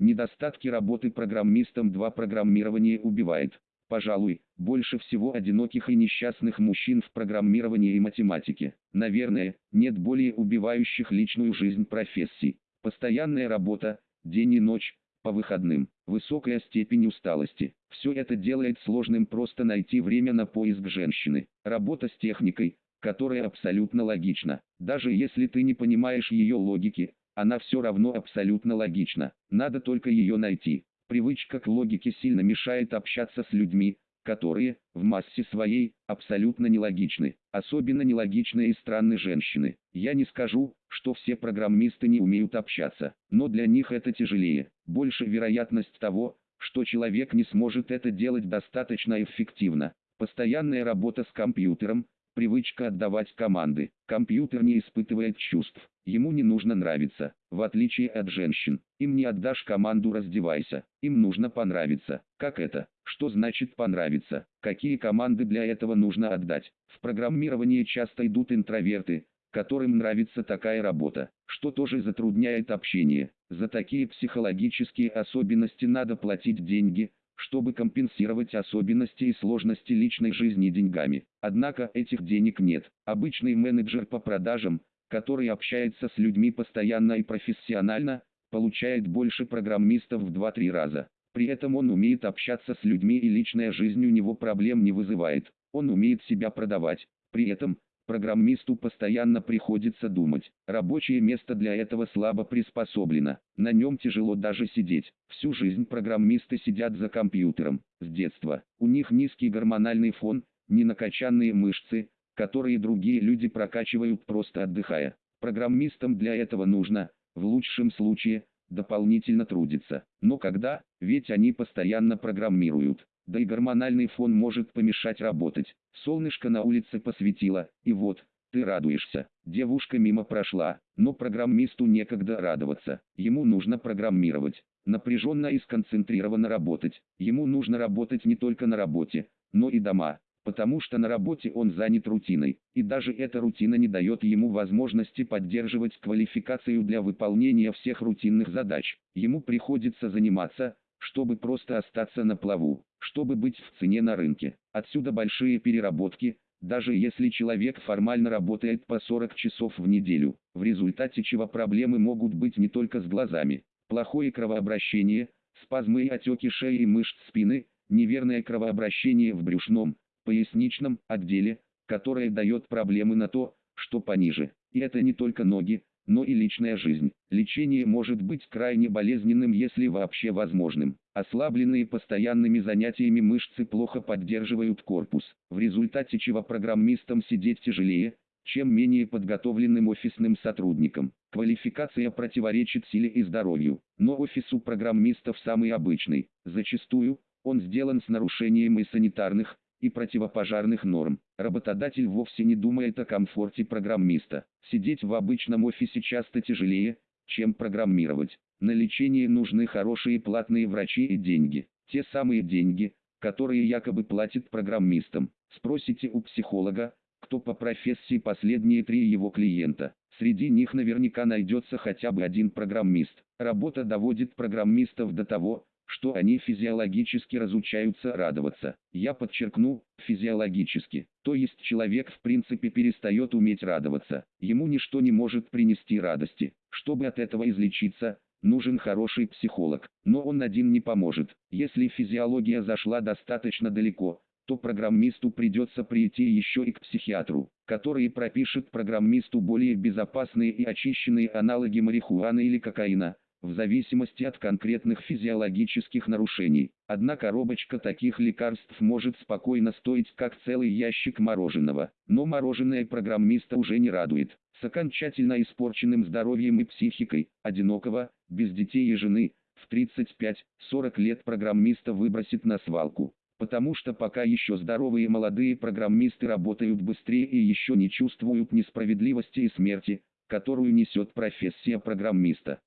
Недостатки работы программистом 2 программирование убивает. Пожалуй, больше всего одиноких и несчастных мужчин в программировании и математике. Наверное, нет более убивающих личную жизнь профессий. Постоянная работа, день и ночь, по выходным, высокая степень усталости. Все это делает сложным просто найти время на поиск женщины. Работа с техникой, которая абсолютно логична. Даже если ты не понимаешь ее логики, она все равно абсолютно логична. Надо только ее найти. Привычка к логике сильно мешает общаться с людьми, которые, в массе своей, абсолютно нелогичны. Особенно нелогичны и странные женщины. Я не скажу, что все программисты не умеют общаться, но для них это тяжелее. Больше вероятность того, что человек не сможет это делать достаточно эффективно. Постоянная работа с компьютером, привычка отдавать команды. Компьютер не испытывает чувств, ему не нужно нравиться, в отличие от женщин. Им не отдашь команду «раздевайся», им нужно понравиться. Как это? Что значит понравиться? Какие команды для этого нужно отдать? В программировании часто идут интроверты, которым нравится такая работа, что тоже затрудняет общение. За такие психологические особенности надо платить деньги, чтобы компенсировать особенности и сложности личной жизни деньгами. Однако этих денег нет. Обычный менеджер по продажам, который общается с людьми постоянно и профессионально, получает больше программистов в 2-3 раза. При этом он умеет общаться с людьми и личная жизнь у него проблем не вызывает. Он умеет себя продавать. При этом, Программисту постоянно приходится думать. Рабочее место для этого слабо приспособлено. На нем тяжело даже сидеть. Всю жизнь программисты сидят за компьютером. С детства. У них низкий гормональный фон, не накачанные мышцы, которые другие люди прокачивают просто отдыхая. Программистам для этого нужно, в лучшем случае, дополнительно трудиться. Но когда, ведь они постоянно программируют да и гормональный фон может помешать работать. Солнышко на улице посветило, и вот, ты радуешься. Девушка мимо прошла, но программисту некогда радоваться. Ему нужно программировать, напряженно и сконцентрированно работать. Ему нужно работать не только на работе, но и дома, потому что на работе он занят рутиной, и даже эта рутина не дает ему возможности поддерживать квалификацию для выполнения всех рутинных задач. Ему приходится заниматься, чтобы просто остаться на плаву, чтобы быть в цене на рынке. Отсюда большие переработки, даже если человек формально работает по 40 часов в неделю, в результате чего проблемы могут быть не только с глазами. Плохое кровообращение, спазмы и отеки шеи и мышц спины, неверное кровообращение в брюшном, поясничном отделе, которое дает проблемы на то, что пониже. И это не только ноги, но и личная жизнь. Лечение может быть крайне болезненным, если вообще возможным. Ослабленные постоянными занятиями мышцы плохо поддерживают корпус, в результате чего программистам сидеть тяжелее, чем менее подготовленным офисным сотрудникам. Квалификация противоречит силе и здоровью, но офис у программистов самый обычный. Зачастую, он сделан с нарушением и санитарных, и противопожарных норм. Работодатель вовсе не думает о комфорте программиста. Сидеть в обычном офисе часто тяжелее, чем программировать. На лечение нужны хорошие платные врачи и деньги. Те самые деньги, которые якобы платят программистам. Спросите у психолога, кто по профессии последние три его клиента. Среди них наверняка найдется хотя бы один программист. Работа доводит программистов до того, что они физиологически разучаются радоваться. Я подчеркну, физиологически. То есть человек в принципе перестает уметь радоваться. Ему ничто не может принести радости. Чтобы от этого излечиться, нужен хороший психолог. Но он один не поможет. Если физиология зашла достаточно далеко, то программисту придется прийти еще и к психиатру, который пропишет программисту более безопасные и очищенные аналоги марихуаны или кокаина, в зависимости от конкретных физиологических нарушений. Одна коробочка таких лекарств может спокойно стоить как целый ящик мороженого, но мороженое программиста уже не радует. С окончательно испорченным здоровьем и психикой, одинокого, без детей и жены, в 35-40 лет программиста выбросит на свалку. Потому что пока еще здоровые молодые программисты работают быстрее и еще не чувствуют несправедливости и смерти, которую несет профессия программиста.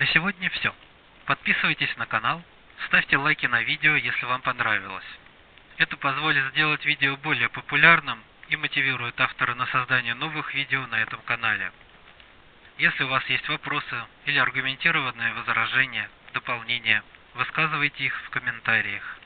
На сегодня все. Подписывайтесь на канал, ставьте лайки на видео, если вам понравилось. Это позволит сделать видео более популярным и мотивирует автора на создание новых видео на этом канале. Если у вас есть вопросы или аргументированные возражения, дополнения, высказывайте их в комментариях.